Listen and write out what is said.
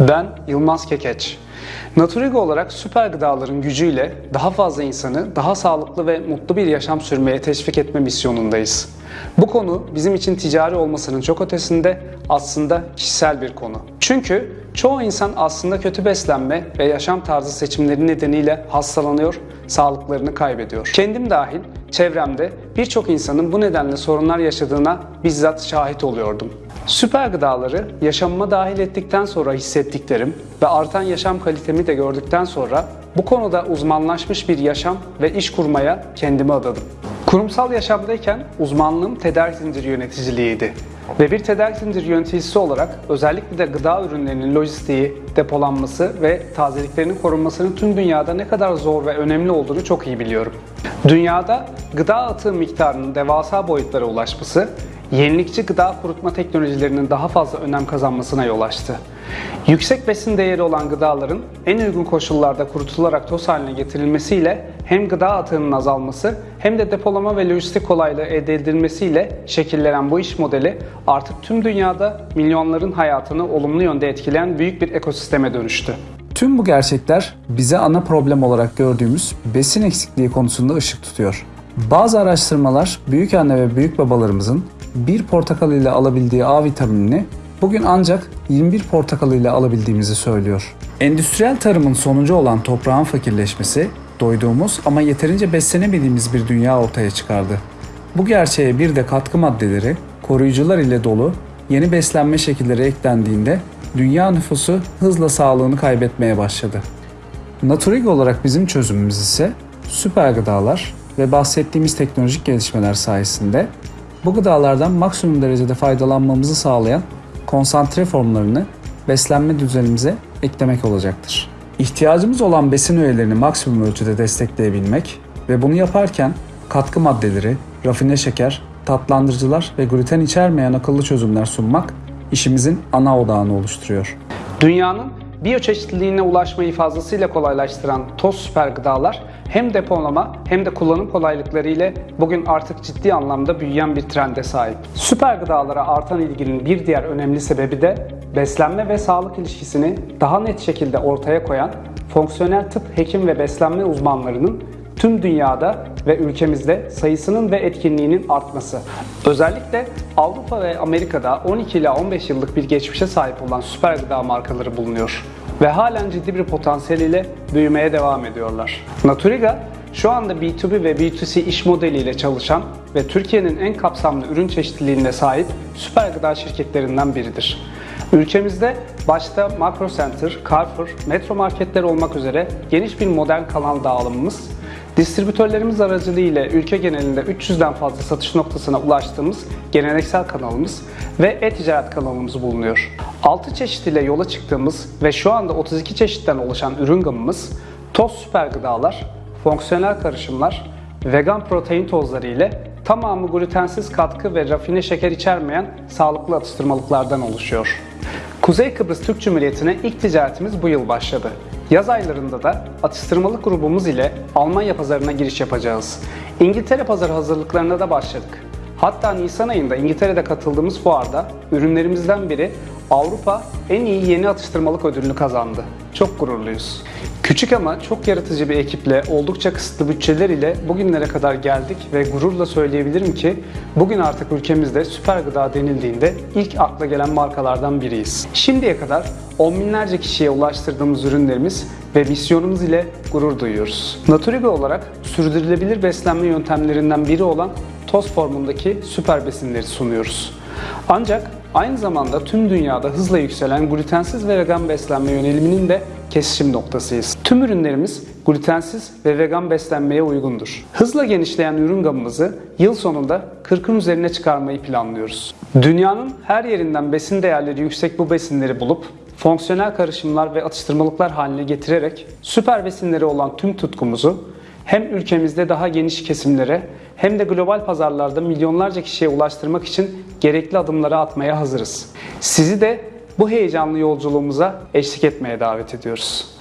Ben Yılmaz Kekeç. Naturigo olarak süper gıdaların gücüyle daha fazla insanı daha sağlıklı ve mutlu bir yaşam sürmeye teşvik etme misyonundayız. Bu konu bizim için ticari olmasının çok ötesinde aslında kişisel bir konu. Çünkü çoğu insan aslında kötü beslenme ve yaşam tarzı seçimleri nedeniyle hastalanıyor, sağlıklarını kaybediyor. Kendim dahil çevremde birçok insanın bu nedenle sorunlar yaşadığına bizzat şahit oluyordum. Süper gıdaları yaşamıma dahil ettikten sonra hissettiklerim ve artan yaşam kalitemi de gördükten sonra bu konuda uzmanlaşmış bir yaşam ve iş kurmaya kendimi adadım. Kurumsal yaşamdayken uzmanlığım tedarik zinciri yöneticiliğiydi. Ve bir tedarik zinciri yöneticisi olarak özellikle de gıda ürünlerinin lojistiği, depolanması ve tazeliklerinin korunmasının tüm dünyada ne kadar zor ve önemli olduğunu çok iyi biliyorum. Dünyada gıda atığı miktarının devasa boyutlara ulaşması, yenilikçi gıda kurutma teknolojilerinin daha fazla önem kazanmasına yol açtı. Yüksek besin değeri olan gıdaların en uygun koşullarda kurutularak toz haline getirilmesiyle hem gıda atığının azalması hem de depolama ve lojistik kolaylığı elde edilmesiyle şekillenen bu iş modeli artık tüm dünyada milyonların hayatını olumlu yönde etkileyen büyük bir ekosisteme dönüştü. Tüm bu gerçekler bize ana problem olarak gördüğümüz besin eksikliği konusunda ışık tutuyor. Bazı araştırmalar büyük anne ve büyük babalarımızın bir portakal ile alabildiği A vitaminini bugün ancak 21 portakal ile alabildiğimizi söylüyor. Endüstriyel tarımın sonucu olan toprağın fakirleşmesi, doyduğumuz ama yeterince beslenemediğimiz bir dünya ortaya çıkardı. Bu gerçeğe bir de katkı maddeleri, koruyucular ile dolu yeni beslenme şekilleri eklendiğinde dünya nüfusu hızla sağlığını kaybetmeye başladı. Naturigo olarak bizim çözümümüz ise süper gıdalar ve bahsettiğimiz teknolojik gelişmeler sayesinde bu gıdalardan maksimum derecede faydalanmamızı sağlayan konsantre formlarını beslenme düzenimize eklemek olacaktır. İhtiyacımız olan besin öğelerini maksimum ölçüde destekleyebilmek ve bunu yaparken katkı maddeleri, rafine şeker, tatlandırıcılar ve gluten içermeyen akıllı çözümler sunmak işimizin ana odağını oluşturuyor. Dünyanın biyoçeşitliliğine ulaşmayı fazlasıyla kolaylaştıran toz süper gıdalar hem depolama hem de kullanım kolaylıkları ile bugün artık ciddi anlamda büyüyen bir trende sahip. Süper gıdalara artan ilginin bir diğer önemli sebebi de beslenme ve sağlık ilişkisini daha net şekilde ortaya koyan fonksiyonel tıp hekim ve beslenme uzmanlarının tüm dünyada ve ülkemizde sayısının ve etkinliğinin artması. Özellikle Avrupa ve Amerika'da 12 ila 15 yıllık bir geçmişe sahip olan süper gıda markaları bulunuyor ve halen ciddi bir potansiyeliyle büyümeye devam ediyorlar. Naturiga şu anda B2B ve B2C iş modeliyle çalışan ve Türkiye'nin en kapsamlı ürün çeşitliliğine sahip süper gıda şirketlerinden biridir. Ülkemizde başta Makro Center, Carrefour, Metro marketler olmak üzere geniş bir modern kanal dağılımımız, distribütörlerimiz aracılığıyla ülke genelinde 300'den fazla satış noktasına ulaştığımız geleneksel kanalımız ve e-ticaret kanalımız bulunuyor. 6 çeşit ile yola çıktığımız ve şu anda 32 çeşitten oluşan ürün gamımız toz süper gıdalar, fonksiyonel karışımlar, vegan protein tozları ile tamamı glutensiz katkı ve rafine şeker içermeyen sağlıklı atıştırmalıklardan oluşuyor. Kuzey Kıbrıs Türk Cumhuriyeti'ne ilk ticaretimiz bu yıl başladı. Yaz aylarında da atıştırmalık grubumuz ile Almanya pazarına giriş yapacağız. İngiltere pazarı hazırlıklarına da başladık. Hatta Nisan ayında İngiltere'de katıldığımız fuarda ürünlerimizden biri Avrupa en iyi yeni atıştırmalık ödülünü kazandı. Çok gururluyuz. Küçük ama çok yaratıcı bir ekiple oldukça kısıtlı bütçeler ile bugünlere kadar geldik ve gururla söyleyebilirim ki bugün artık ülkemizde süper gıda denildiğinde ilk akla gelen markalardan biriyiz. Şimdiye kadar on binlerce kişiye ulaştırdığımız ürünlerimiz ve misyonumuz ile gurur duyuyoruz. Naturigo olarak sürdürülebilir beslenme yöntemlerinden biri olan toz formundaki süper besinleri sunuyoruz. Ancak aynı zamanda tüm dünyada hızla yükselen glutensiz ve vegan beslenme yöneliminin de kesişim noktasıyız. Tüm ürünlerimiz glutensiz ve vegan beslenmeye uygundur. Hızla genişleyen ürün gamımızı yıl sonunda 40'ın üzerine çıkarmayı planlıyoruz. Dünyanın her yerinden besin değerleri yüksek bu besinleri bulup fonksiyonel karışımlar ve atıştırmalıklar haline getirerek süper besinleri olan tüm tutkumuzu hem ülkemizde daha geniş kesimlere hem de global pazarlarda milyonlarca kişiye ulaştırmak için gerekli adımları atmaya hazırız. Sizi de bu heyecanlı yolculuğumuza eşlik etmeye davet ediyoruz.